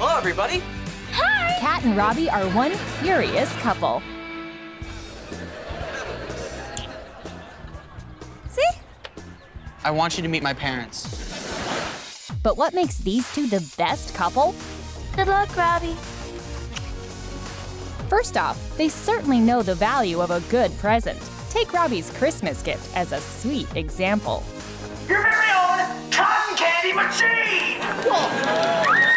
Hello, everybody. Hi! Cat and Robbie are one furious couple. See? I want you to meet my parents. But what makes these two the best couple? Good luck, Robbie. First off, they certainly know the value of a good present. Take Robbie's Christmas gift as a sweet example. Your very own cotton candy machine!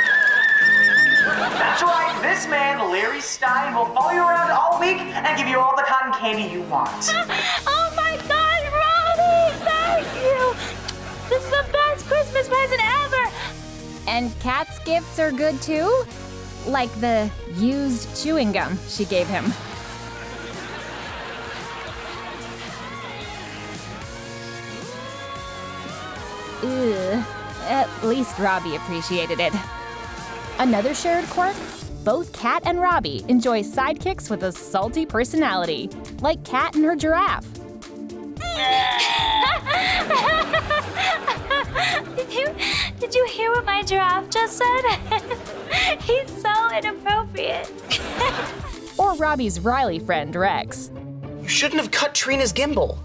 That's right, this man, Larry Stein, will follow you around all week and give you all the cotton candy you want. oh my god, Robbie! Thank you! This is the best Christmas present ever! And Cat's gifts are good too? Like the used chewing gum she gave him. Ugh. At least Robbie appreciated it. Another shared quirk? Both Cat and Robbie enjoy sidekicks with a salty personality, like Cat and her giraffe. did you did you hear what my giraffe just said? He's so inappropriate. or Robbie's Riley friend Rex. You shouldn't have cut Trina's gimbal.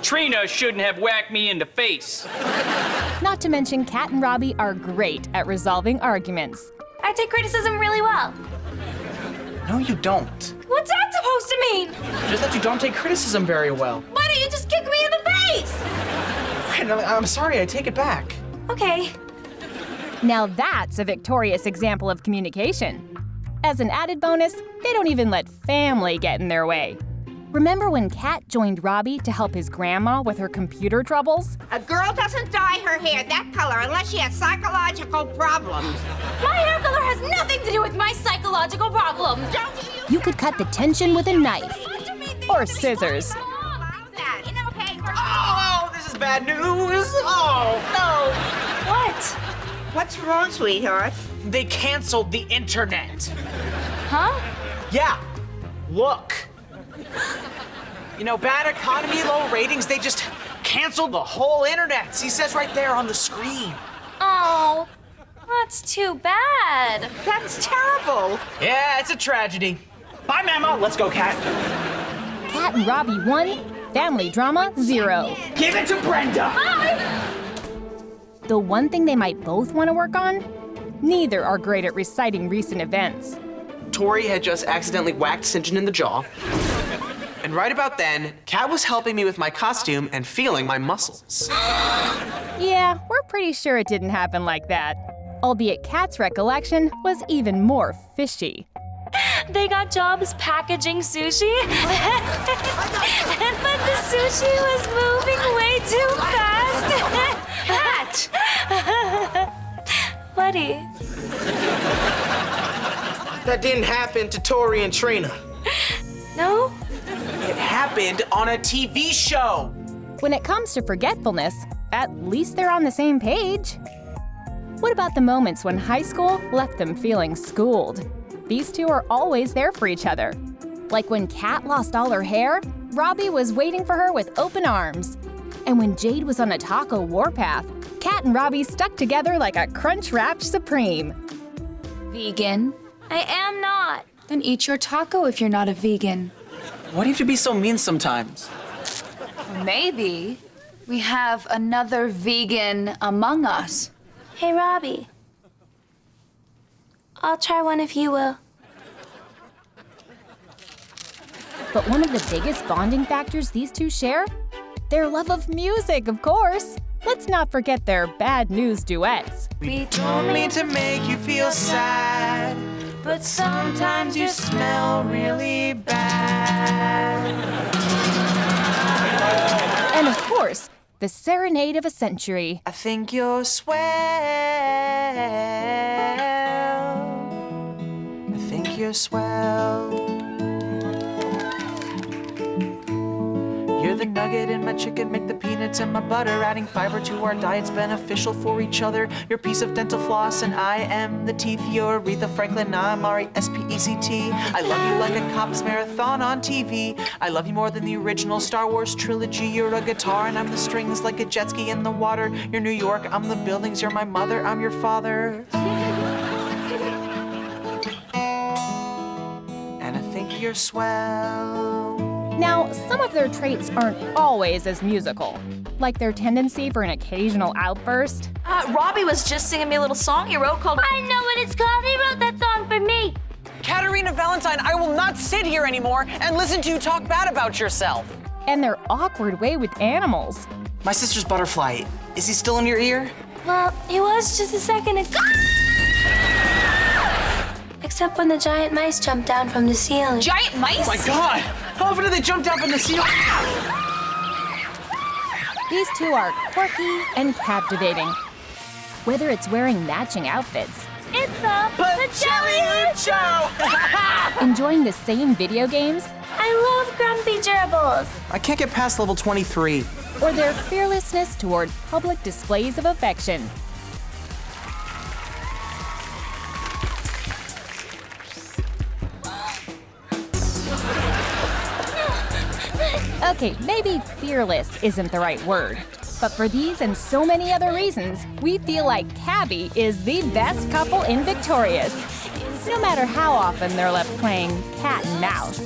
Trina shouldn't have whacked me in the face. Not to mention, Cat and Robbie are great at resolving arguments. I take criticism really well. No, you don't. What's that supposed to mean? Just that you don't take criticism very well. Why don't you just kick me in the face? I'm sorry, I take it back. Okay. Now that's a victorious example of communication. As an added bonus, they don't even let family get in their way. Remember when Cat joined Robbie to help his grandma with her computer troubles? A girl doesn't dye her hair that color unless she has psychological problems. My hair color has nothing to do with my psychological problems. You could cut the tension with a knife or scissors. Oh, this is bad news. Oh, no. What? What's wrong, sweetheart? They canceled the internet. Huh? Yeah. Look. You know, bad economy, low ratings, they just canceled the whole internet. He says right there on the screen. Oh, that's too bad. That's terrible. Yeah, it's a tragedy. Bye, Mama. Let's go, Cat. Cat and Robbie one, family drama zero. Give it to Brenda. Bye. The one thing they might both want to work on? Neither are great at reciting recent events. Tori had just accidentally whacked Sinjin in the jaw. And right about then, Cat was helping me with my costume and feeling my muscles. yeah, we're pretty sure it didn't happen like that. Albeit Cat's recollection was even more fishy. They got jobs packaging sushi, but the sushi was moving way too fast. Cat! Buddy. That didn't happen to Tori and Trina. No? It happened on a TV show. When it comes to forgetfulness, at least they're on the same page. What about the moments when high school left them feeling schooled? These two are always there for each other. Like when Cat lost all her hair, Robbie was waiting for her with open arms. And when Jade was on a taco warpath, Cat and Robbie stuck together like a crunch-wrapped Supreme. Vegan? I am not. Then eat your taco if you're not a vegan. Why do you have to be so mean sometimes? Maybe. We have another vegan among us. Hey, Robbie. I'll try one if you will. But one of the biggest bonding factors these two share? Their love of music, of course. Let's not forget their bad news duets. We don't mean to make you feel sad, but sometimes you smell really bad. And of course, the serenade of a century. I think you're swell. I think you're swell. The nugget in my chicken, make the peanuts and my butter. Adding fiber to our diet's beneficial for each other. Your piece of dental floss and I am the teeth. You're Aretha Franklin, I'm R-E-S-P-E-C-T. I love you like a cops marathon on TV. I love you more than the original Star Wars trilogy. You're a guitar and I'm the strings like a jet ski in the water. You're New York, I'm the buildings. You're my mother, I'm your father. and I think you're swell. Now, some of their traits aren't always as musical, like their tendency for an occasional outburst. Uh, Robbie was just singing me a little song he wrote called I know what it's called. He wrote that song for me. Caterina Valentine, I will not sit here anymore and listen to you talk bad about yourself. And their awkward way with animals. My sister's butterfly. Is he still in your ear? Well, he was just a second ago. Except when the giant mice jumped down from the ceiling. Giant mice? Oh my God! How often do they jump down from the ceiling? Ah! These two are quirky and captivating. Whether it's wearing matching outfits, It's a Pacelli Show! enjoying the same video games, I love grumpy gerbils. I can't get past level 23. or their fearlessness toward public displays of affection. Okay, maybe fearless isn't the right word. But for these and so many other reasons, we feel like Cabby is the best couple in Victorious. No matter how often they're left playing cat and mouse.